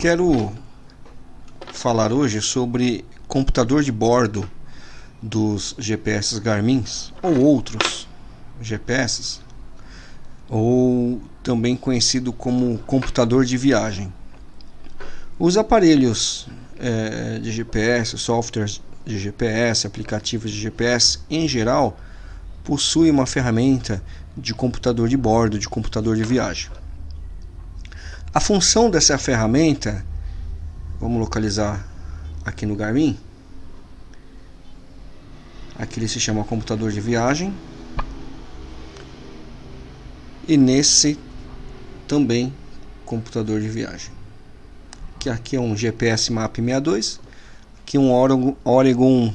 Quero falar hoje sobre computador de bordo dos GPS Garmin ou outros GPS, ou também conhecido como computador de viagem. Os aparelhos é, de GPS, softwares de GPS, aplicativos de GPS em geral, possuem uma ferramenta de computador de bordo, de computador de viagem. A função dessa ferramenta, vamos localizar aqui no Garmin. Aqui ele se chama computador de viagem. E nesse também computador de viagem. Que aqui é um GPS Map 62, aqui um Oregon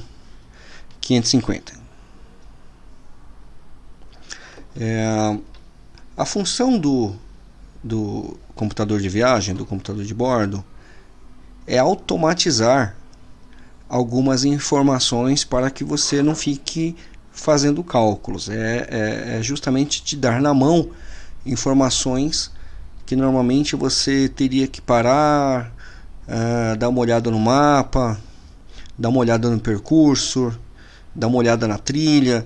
550. É, a função do, do computador de viagem, do computador de bordo, é automatizar algumas informações para que você não fique fazendo cálculos. É, é, é, justamente te dar na mão informações que normalmente você teria que parar, uh, dar uma olhada no mapa, dar uma olhada no percurso, dar uma olhada na trilha,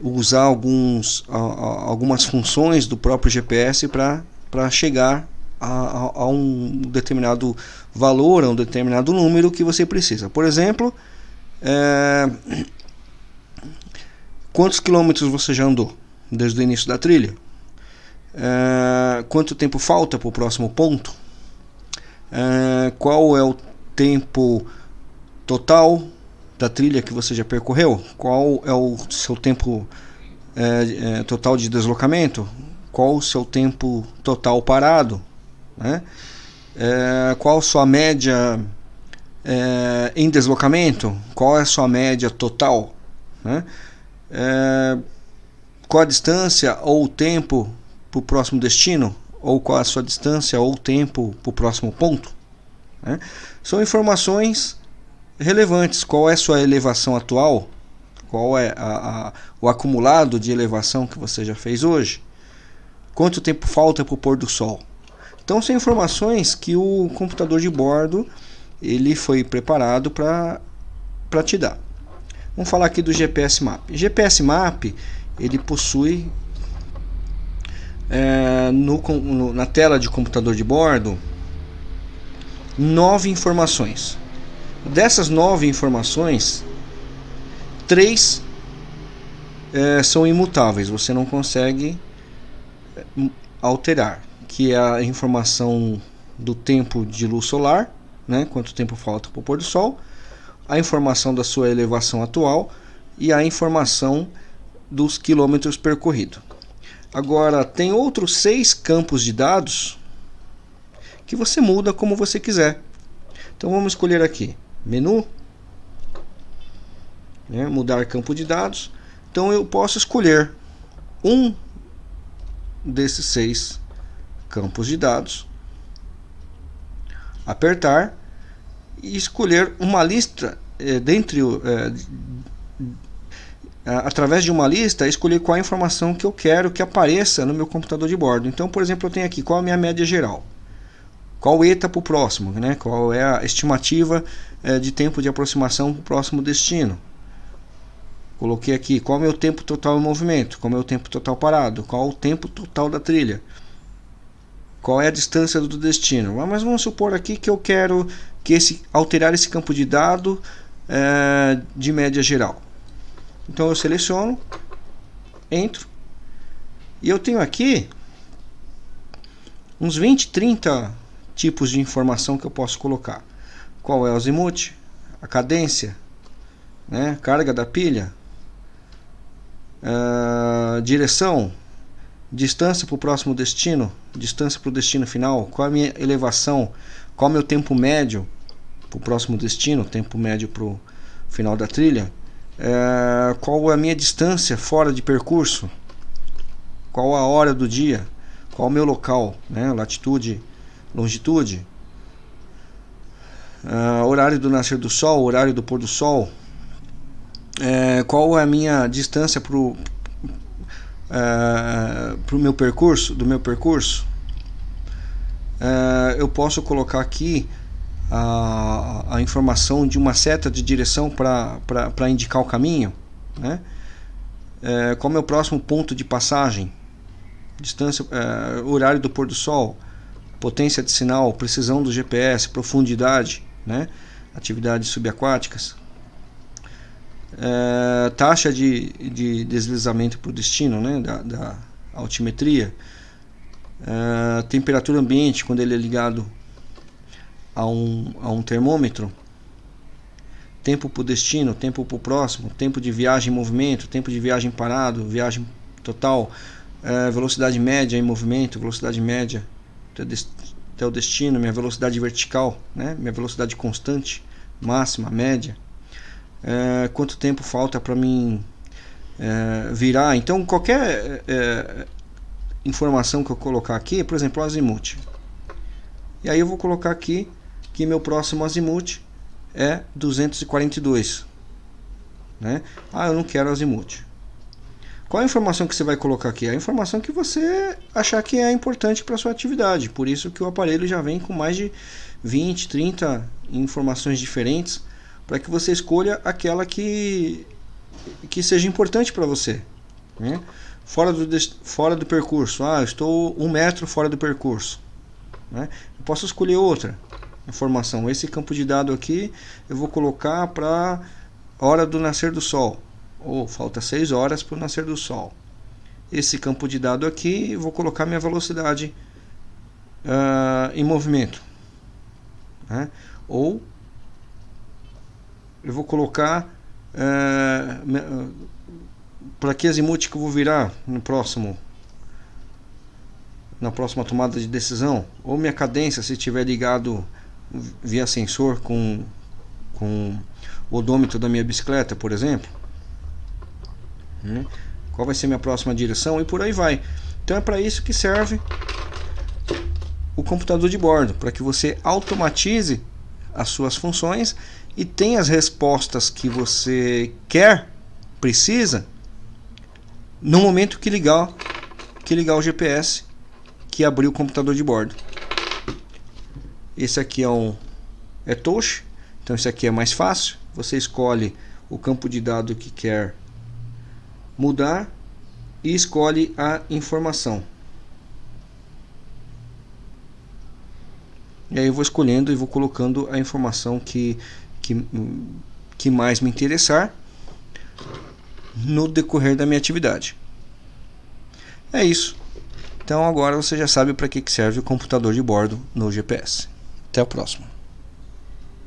usar alguns, uh, algumas funções do próprio GPS para para chegar a, a, a, um determinado valor, a um determinado número que você precisa. Por exemplo, é, quantos quilômetros você já andou desde o início da trilha? É, quanto tempo falta para o próximo ponto? É, qual é o tempo total da trilha que você já percorreu? Qual é o seu tempo é, é, total de deslocamento? Qual o seu tempo total parado, né? É, qual a sua média é, em deslocamento, qual é a sua média total, né? É, qual a distância ou o tempo para o próximo destino, ou qual a sua distância ou o tempo para o próximo ponto. Né? São informações relevantes. Qual é a sua elevação atual? Qual é a, a, o acumulado de elevação que você já fez hoje? Quanto tempo falta para o pôr do sol. Então são informações que o computador de bordo ele foi preparado para te dar. Vamos falar aqui do GPS Map. GPS Map ele possui é, no, no, na tela de computador de bordo nove informações. Dessas nove informações, três é, são imutáveis. Você não consegue alterar, que é a informação do tempo de luz solar, né, quanto tempo falta para o pôr do sol, a informação da sua elevação atual e a informação dos quilômetros percorridos. Agora, tem outros seis campos de dados que você muda como você quiser. Então vamos escolher aqui, menu, né, mudar campo de dados. Então eu posso escolher um desses seis campos de dados, apertar e escolher uma lista é, dentre é, através de uma lista escolher qual a informação que eu quero que apareça no meu computador de bordo. Então, por exemplo, eu tenho aqui qual a minha média geral, qual ETA para o próximo, né? qual é a estimativa é, de tempo de aproximação para o próximo destino. Coloquei aqui qual é o meu tempo total em movimento, qual é o meu tempo total parado, qual é o tempo total da trilha, qual é a distância do destino. Ah, mas vamos supor aqui que eu quero que esse, alterar esse campo de dado é, de média geral. Então eu seleciono, entro e eu tenho aqui uns 20, 30 tipos de informação que eu posso colocar. Qual é o azimuth, a cadência, né, carga da pilha, Uh, direção, distância para o próximo destino, distância para o destino final, qual a minha elevação, qual é o meu tempo médio para o próximo destino, tempo médio para o final da trilha, uh, qual a minha distância fora de percurso, qual a hora do dia, qual o meu local, né, latitude, longitude, uh, horário do nascer do sol, horário do pôr do sol, é, qual é a minha distância para o é, pro meu percurso, do meu percurso, uh, eu posso colocar aqui a, a informação de uma seta de direção para indicar o caminho, né? É, qual é o meu próximo ponto de passagem, distância, é, horário do pôr do sol, potência de sinal, precisão do GPS, profundidade, né? atividades subaquáticas, é, taxa de, de deslizamento para o destino, né? da, da altimetria, é, temperatura ambiente quando ele é ligado a um, a um termômetro, tempo para o destino, tempo para o próximo, tempo de viagem em movimento, tempo de viagem parado, viagem total, é, velocidade média em movimento, velocidade média até o destino, minha velocidade vertical, né, minha velocidade constante, máxima, média, é, quanto tempo falta para mim é, virar. Então, qualquer é, informação que eu colocar aqui, por exemplo, o azimuth. E aí eu vou colocar aqui que meu próximo azimuth é 242. Né? Ah, eu não quero azimuth. Qual a informação que você vai colocar aqui? A informação que você achar que é importante para sua atividade. Por isso que o aparelho já vem com mais de 20, 30 informações diferentes para que você escolha aquela que, que seja importante para você. Né? Fora, do, fora do percurso. Ah, estou um metro fora do percurso. Né? Eu posso escolher outra informação. Esse campo de dado aqui eu vou colocar para hora do nascer do sol. Ou falta 6 horas para o nascer do sol. Esse campo de dado aqui eu vou colocar minha velocidade uh, em movimento. Né? Ou eu vou colocar uh, para que azimuth que eu vou virar no próximo na próxima tomada de decisão ou minha cadência se estiver ligado via sensor com, com o odômetro da minha bicicleta, por exemplo. Né? Qual vai ser minha próxima direção e por aí vai. Então é para isso que serve o computador de bordo, para que você automatize as suas funções e tenha as respostas que você quer, precisa, no momento que ligar, que ligar o GPS, que abrir o computador de bordo. Esse aqui é um é touch, então esse aqui é mais fácil. Você escolhe o campo de dado que quer mudar e escolhe a informação. E aí eu vou escolhendo e vou colocando a informação que, que, que mais me interessar no decorrer da minha atividade. É isso. Então agora você já sabe para que serve o computador de bordo no GPS. Até o próximo.